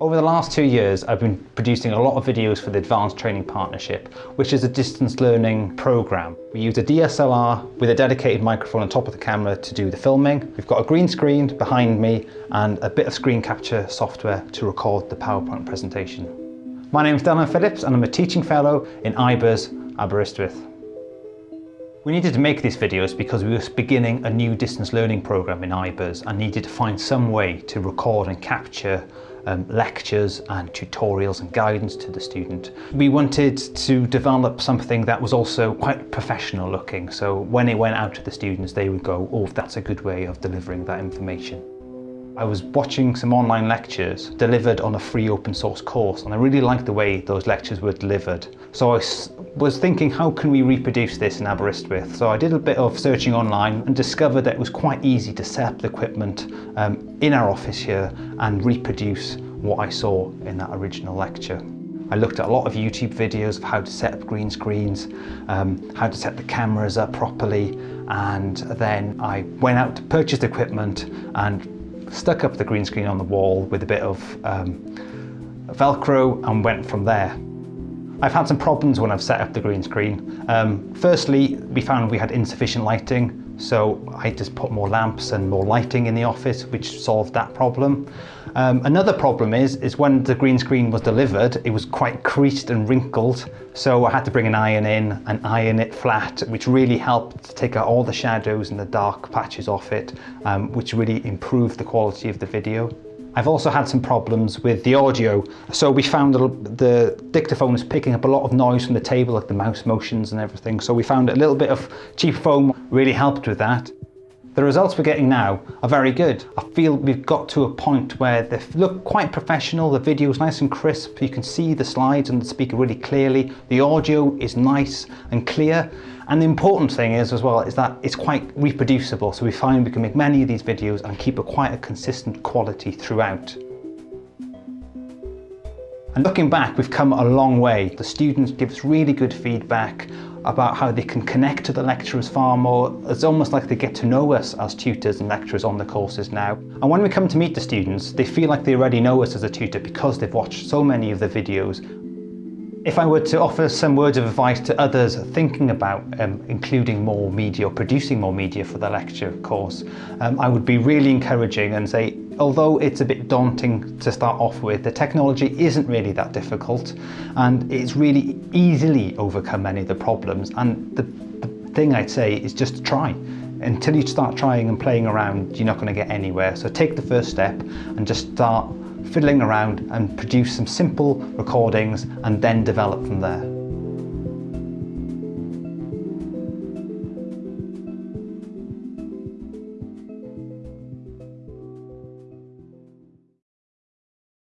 Over the last two years, I've been producing a lot of videos for the Advanced Training Partnership, which is a distance learning program. We use a DSLR with a dedicated microphone on top of the camera to do the filming. We've got a green screen behind me and a bit of screen capture software to record the PowerPoint presentation. My name is Dylan Phillips and I'm a teaching fellow in IBERS Aberystwyth. We needed to make these videos because we were beginning a new distance learning program in IBERS and needed to find some way to record and capture um, lectures and tutorials and guidance to the student. We wanted to develop something that was also quite professional looking, so when it went out to the students, they would go, oh, that's a good way of delivering that information. I was watching some online lectures delivered on a free open source course and I really liked the way those lectures were delivered. So I was thinking how can we reproduce this in Aberystwyth? So I did a bit of searching online and discovered that it was quite easy to set up the equipment um, in our office here and reproduce what I saw in that original lecture. I looked at a lot of YouTube videos of how to set up green screens, um, how to set the cameras up properly, and then I went out to purchase equipment and stuck up the green screen on the wall with a bit of um, Velcro and went from there. I've had some problems when I've set up the green screen. Um, firstly, we found we had insufficient lighting, So I just put more lamps and more lighting in the office, which solved that problem. Um, another problem is, is when the green screen was delivered, it was quite creased and wrinkled. So I had to bring an iron in and iron it flat, which really helped to take out all the shadows and the dark patches off it, um, which really improved the quality of the video. I've also had some problems with the audio. So we found that the dictaphone is picking up a lot of noise from the table, like the mouse motions and everything. So we found a little bit of cheap foam really helped with that. The results we're getting now are very good. I feel we've got to a point where they look quite professional, the video is nice and crisp, you can see the slides and the speaker really clearly, the audio is nice and clear, and the important thing is as well is that it's quite reproducible, so we find we can make many of these videos and keep a quite a consistent quality throughout. And looking back, we've come a long way. The students give us really good feedback about how they can connect to the lecturers far more. It's almost like they get to know us as tutors and lecturers on the courses now. And when we come to meet the students, they feel like they already know us as a tutor because they've watched so many of the videos If I were to offer some words of advice to others thinking about um, including more media or producing more media for the lecture course, um, I would be really encouraging and say, although it's a bit daunting to start off with, the technology isn't really that difficult and it's really easily overcome many of the problems. And the, the thing I'd say is just try. Until you start trying and playing around, you're not going to get anywhere. So take the first step and just start fiddling around and produce some simple recordings and then develop from there.